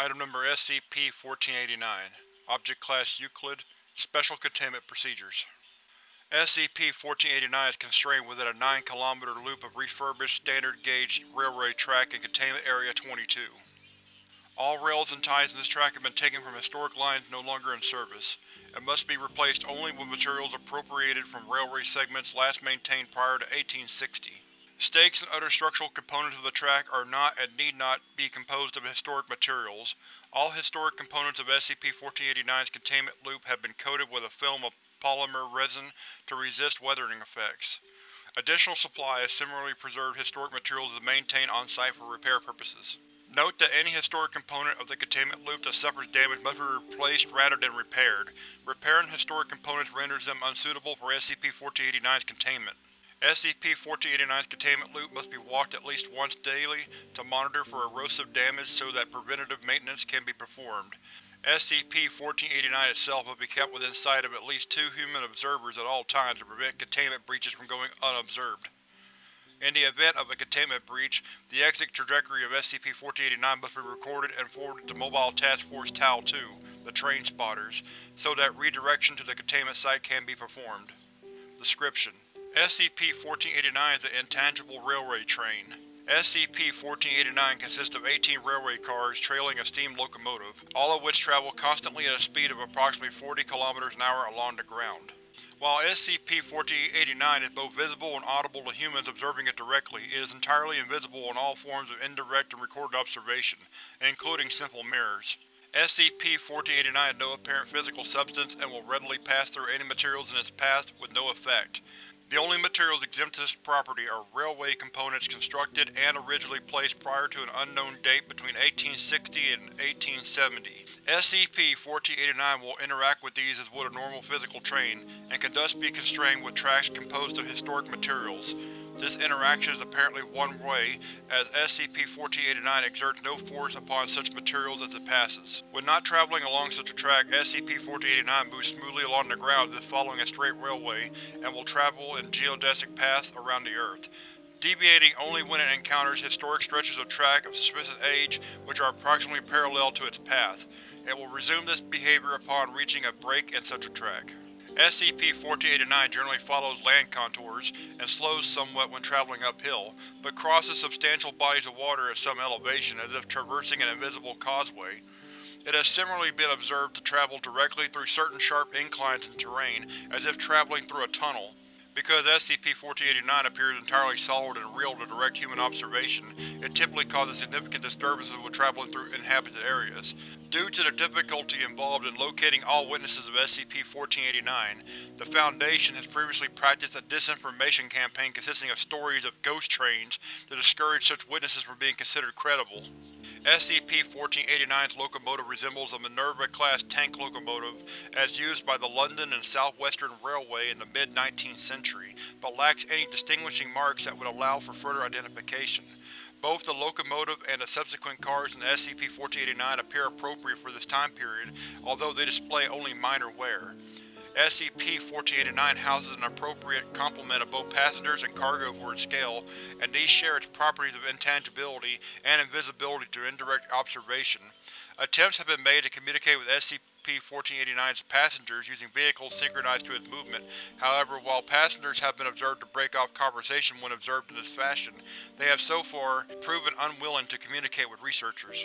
Item Number SCP-1489 Object Class Euclid Special Containment Procedures SCP-1489 is constrained within a 9 km loop of refurbished standard gauge railway track in Containment Area 22. All rails and ties in this track have been taken from historic lines no longer in service, and must be replaced only with materials appropriated from railway segments last maintained prior to 1860. Stakes and other structural components of the track are not and need not be composed of historic materials. All historic components of SCP-1489's containment loop have been coated with a film of polymer resin to resist weathering effects. Additional supply of similarly preserved historic materials is maintained on-site for repair purposes. Note that any historic component of the containment loop that suffers damage must be replaced rather than repaired. Repairing historic components renders them unsuitable for SCP-1489's containment. SCP-1489's containment loop must be walked at least once daily to monitor for erosive damage so that preventative maintenance can be performed. SCP-1489 itself must be kept within sight of at least two human observers at all times to prevent containment breaches from going unobserved. In the event of a containment breach, the exit trajectory of SCP-1489 must be recorded and forwarded to Mobile Task Force Tau-2, the Train Spotters, so that redirection to the containment site can be performed. Description: SCP-1489 is an Intangible Railway Train. SCP-1489 consists of 18 railway cars trailing a steam locomotive, all of which travel constantly at a speed of approximately 40 km an hour along the ground. While SCP-1489 is both visible and audible to humans observing it directly, it is entirely invisible in all forms of indirect and recorded observation, including simple mirrors. SCP-1489 has no apparent physical substance and will readily pass through any materials in its path with no effect. The only materials exempt to this property are railway components constructed and originally placed prior to an unknown date between 1860 and 1870. SCP-1489 will interact with these as would a normal physical train, and can thus be constrained with tracks composed of historic materials. This interaction is apparently one-way, as SCP-1489 exerts no force upon such materials as it passes. When not traveling along such a track, SCP-1489 moves smoothly along the ground as following a straight railway, and will travel in geodesic paths around the Earth, deviating only when it encounters historic stretches of track of suspicious age which are approximately parallel to its path. It will resume this behavior upon reaching a break in such a track. SCP-1489 generally follows land contours, and slows somewhat when traveling uphill, but crosses substantial bodies of water at some elevation as if traversing an invisible causeway. It has similarly been observed to travel directly through certain sharp inclines in terrain, as if traveling through a tunnel. Because SCP-1489 appears entirely solid and real to direct human observation, it typically causes significant disturbances when traveling through inhabited areas. Due to the difficulty involved in locating all witnesses of SCP-1489, the Foundation has previously practiced a disinformation campaign consisting of stories of ghost trains to discourage such witnesses from being considered credible. SCP-1489's locomotive resembles a Minerva-class tank locomotive as used by the London and South Western Railway in the mid-19th century, but lacks any distinguishing marks that would allow for further identification. Both the locomotive and the subsequent cars in SCP-1489 appear appropriate for this time period, although they display only minor wear. SCP-1489 houses an appropriate complement of both passengers and cargo for its scale, and these share its properties of intangibility and invisibility to indirect observation. Attempts have been made to communicate with SCP-1489's passengers using vehicles synchronized to its movement, however, while passengers have been observed to break off conversation when observed in this fashion, they have so far proven unwilling to communicate with researchers.